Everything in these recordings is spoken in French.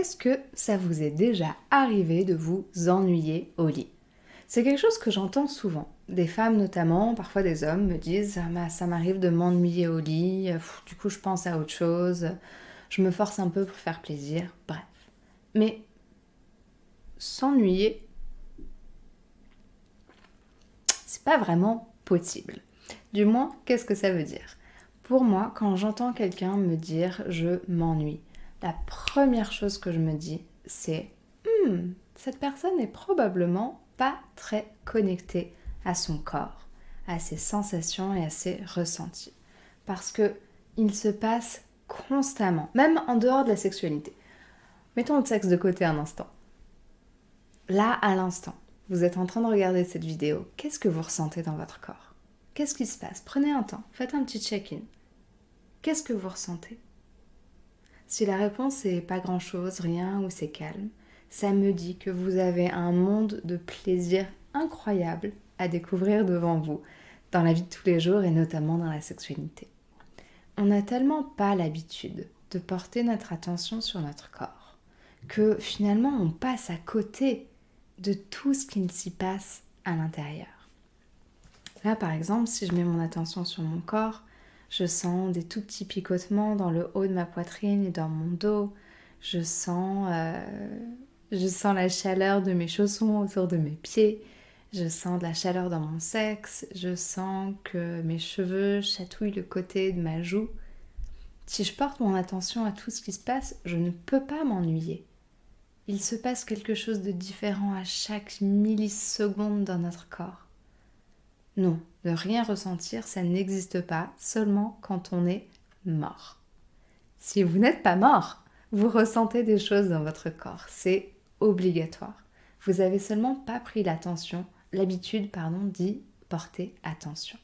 Est-ce que ça vous est déjà arrivé de vous ennuyer au lit? C'est quelque chose que j'entends souvent. Des femmes notamment, parfois des hommes me disent ah, ça m'arrive de m'ennuyer au lit, du coup je pense à autre chose, je me force un peu pour faire plaisir, bref. Mais s'ennuyer, c'est pas vraiment possible. Du moins, qu'est-ce que ça veut dire? Pour moi, quand j'entends quelqu'un me dire je m'ennuie, la première chose que je me dis, c'est hmm, cette personne n'est probablement pas très connectée à son corps, à ses sensations et à ses ressentis. Parce que il se passe constamment, même en dehors de la sexualité. Mettons le sexe de côté un instant. Là, à l'instant, vous êtes en train de regarder cette vidéo, qu'est-ce que vous ressentez dans votre corps? Qu'est-ce qui se passe? Prenez un temps, faites un petit check-in. Qu'est-ce que vous ressentez? Si la réponse est pas grand-chose, rien ou c'est calme, ça me dit que vous avez un monde de plaisir incroyable à découvrir devant vous, dans la vie de tous les jours et notamment dans la sexualité. On n'a tellement pas l'habitude de porter notre attention sur notre corps que finalement on passe à côté de tout ce qui s'y passe à l'intérieur. Là par exemple, si je mets mon attention sur mon corps, je sens des tout petits picotements dans le haut de ma poitrine et dans mon dos. Je sens, euh, je sens la chaleur de mes chaussons autour de mes pieds. Je sens de la chaleur dans mon sexe. Je sens que mes cheveux chatouillent le côté de ma joue. Si je porte mon attention à tout ce qui se passe, je ne peux pas m'ennuyer. Il se passe quelque chose de différent à chaque milliseconde dans notre corps. Non, ne rien ressentir, ça n'existe pas, seulement quand on est mort. Si vous n'êtes pas mort, vous ressentez des choses dans votre corps, c'est obligatoire. Vous avez seulement pas pris l'attention, l'habitude, pardon, d'y porter attention.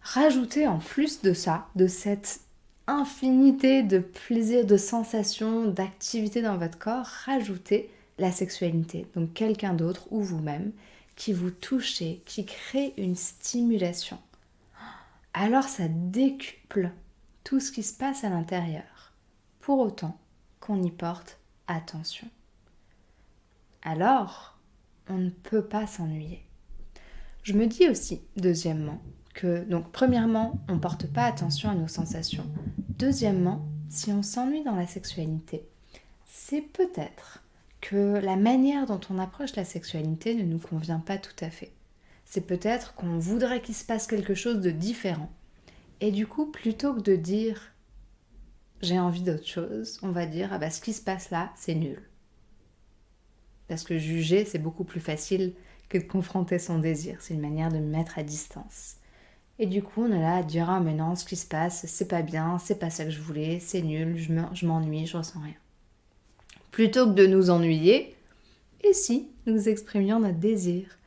Rajoutez en plus de ça, de cette infinité de plaisir, de sensations, d'activités dans votre corps, rajoutez la sexualité, donc quelqu'un d'autre ou vous-même qui vous touchez, qui crée une stimulation, alors ça décuple tout ce qui se passe à l'intérieur, pour autant qu'on y porte attention. Alors, on ne peut pas s'ennuyer. Je me dis aussi, deuxièmement, que, donc, premièrement, on ne porte pas attention à nos sensations. Deuxièmement, si on s'ennuie dans la sexualité, c'est peut-être que la manière dont on approche la sexualité ne nous convient pas tout à fait. C'est peut-être qu'on voudrait qu'il se passe quelque chose de différent. Et du coup, plutôt que de dire j'ai envie d'autre chose, on va dire ah bah ce qui se passe là, c'est nul. Parce que juger, c'est beaucoup plus facile que de confronter son désir. C'est une manière de me mettre à distance. Et du coup, on est là à dire ah mais non, ce qui se passe, c'est pas bien, c'est pas ça que je voulais, c'est nul, je m'ennuie, je ressens rien plutôt que de nous ennuyer, et si nous exprimions notre désir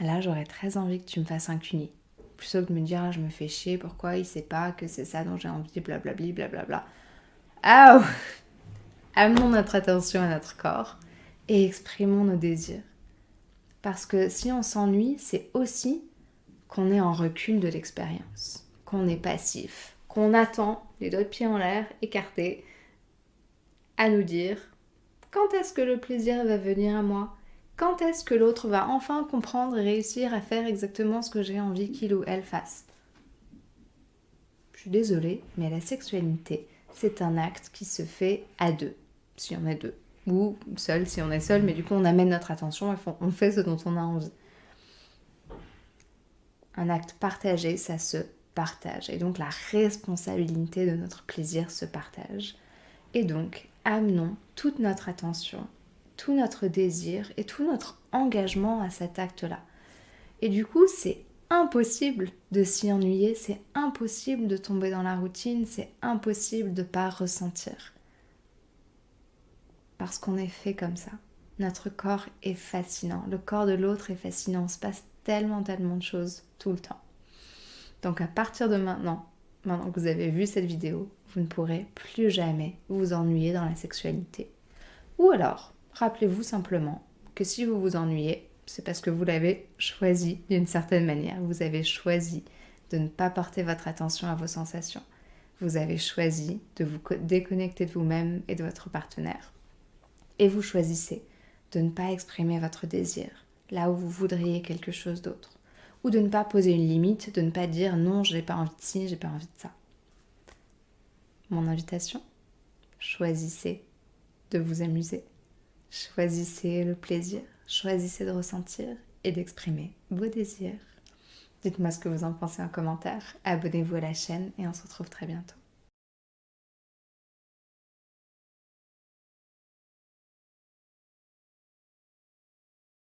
ah Là, j'aurais très envie que tu me fasses un cuni. Plutôt que de me dire, ah, je me fais chier, pourquoi il sait pas que c'est ça dont j'ai envie, blablabli, blablabla. Ah Amenons notre attention à notre corps et exprimons nos désirs. Parce que si on s'ennuie, c'est aussi qu'on est en recul de l'expérience, qu'on est passif, qu'on attend, les deux pieds en l'air, écartés, à nous dire quand est-ce que le plaisir va venir à moi? Quand est-ce que l'autre va enfin comprendre et réussir à faire exactement ce que j'ai envie qu'il ou elle fasse? Je suis désolée, mais la sexualité, c'est un acte qui se fait à deux, si on est deux. Ou seul si on est seul, mais du coup on amène notre attention et on fait ce dont on a envie. Un acte partagé, ça se partage. Et donc la responsabilité de notre plaisir se partage. Et donc, amenons toute notre attention, tout notre désir et tout notre engagement à cet acte-là. Et du coup, c'est impossible de s'y ennuyer, c'est impossible de tomber dans la routine, c'est impossible de ne pas ressentir. Parce qu'on est fait comme ça. Notre corps est fascinant, le corps de l'autre est fascinant, on se passe tellement, tellement de choses tout le temps. Donc à partir de maintenant, maintenant que vous avez vu cette vidéo, vous ne pourrez plus jamais vous ennuyer dans la sexualité. Ou alors, rappelez-vous simplement que si vous vous ennuyez, c'est parce que vous l'avez choisi d'une certaine manière. Vous avez choisi de ne pas porter votre attention à vos sensations. vous avez choisi de vous déconnecter de vous-même et de votre partenaire. Et vous choisissez de ne pas exprimer votre désir là où vous voudriez quelque chose d'autre. Ou de ne pas poser une limite, de ne pas dire non, je n'ai pas envie de ci, j'ai pas envie de ça. Mon invitation, choisissez de vous amuser. Choisissez le plaisir, choisissez de ressentir et d'exprimer vos désirs. Dites-moi ce que vous en pensez en commentaire, abonnez-vous à la chaîne et on se retrouve très bientôt.